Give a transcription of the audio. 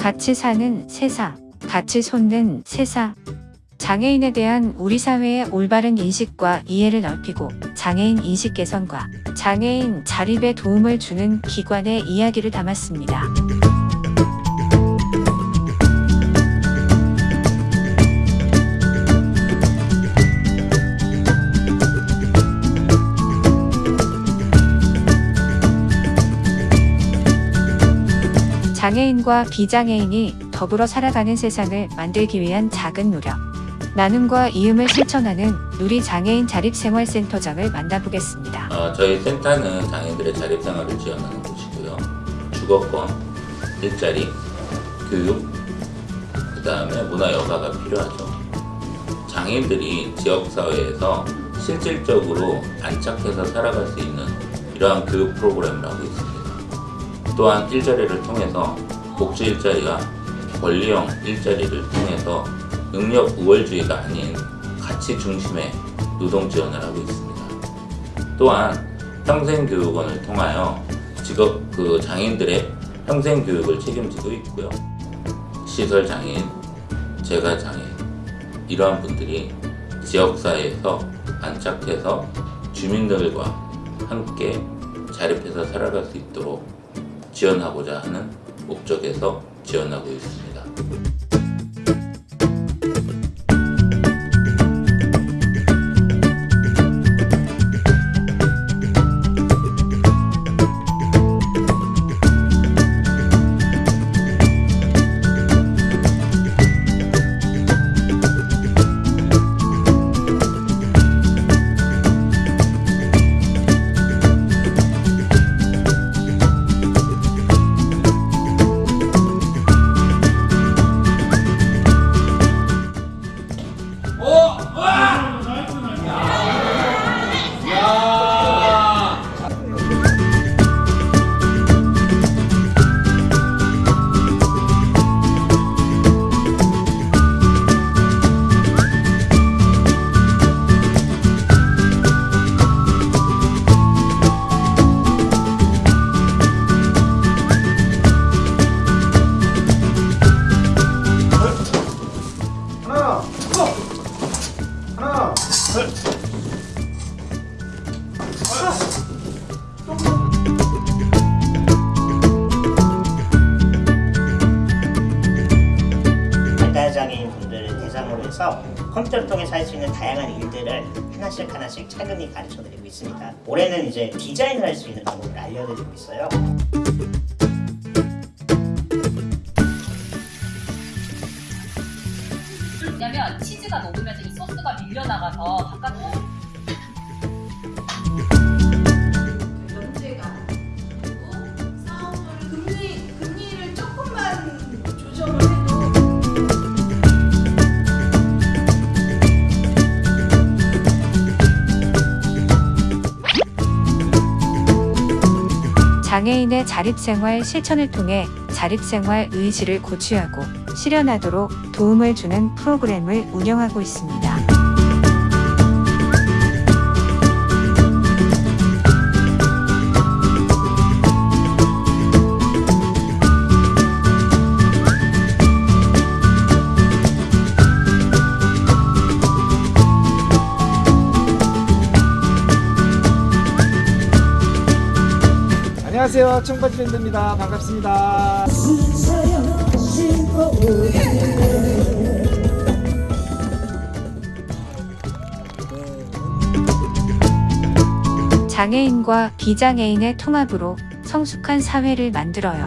같이 사는 세사, 같이 손는 세사. 장애인에 대한 우리 사회의 올바른 인식과 이해를 넓히고 장애인 인식 개선과 장애인 자립에 도움을 주는 기관의 이야기를 담았습니다. 장애인과 비장애인이 더불어 살아가는 세상을 만들기 위한 작은 노력. 나눔과 이음을 실천하는 누리 장애인 자립생활센터장을 만나보겠습니다. 어, 저희 센터는 장애인들의 자립생활을 지원하는 곳이고요. 주거권, 일자리, 교육, 그 다음에 문화여가가 필요하죠. 장애인들이 지역사회에서 실질적으로 안착해서 살아갈 수 있는 이러한 교육 프로그램을 하고 있습니다. 또한 일자리를 통해서 복지 일자리와 권리형 일자리를 통해서 능력 우월주의가 아닌 가치 중심의 노동 지원을 하고 있습니다. 또한 평생교육원을 통하여 직업 그 장애인들의 평생교육을 책임지고 있고요. 시설장애인, 재가장애인 이러한 분들이 지역사회에서 안착해서 주민들과 함께 자립해서 살아갈 수 있도록 지원하고자 하는 목적에서 지원하고 있습니다. 발달장애인 분들을 대상으로 해서 컴퓨터를 통해서 할 수 있는 다양한 일들을 하나씩 하나씩 차근히 가르쳐드리고 있습니다. 올해는 이제 디자인을 할 수 있는 방법을 알려드리고 있어요. 왜냐면 치즈가 녹으면서 이 소스가 밀려나가서 바깥 장애인의 자립생활 실천을 통해 자립생활 의지를 고취하고 실현하도록 도움을 주는 프로그램을 운영하고 있습니다. 안녕하세요. 청바지 밴드입니다. 반갑습니다. 장애인과 비장애인의 통합으로 성숙한 사회를 만들어요.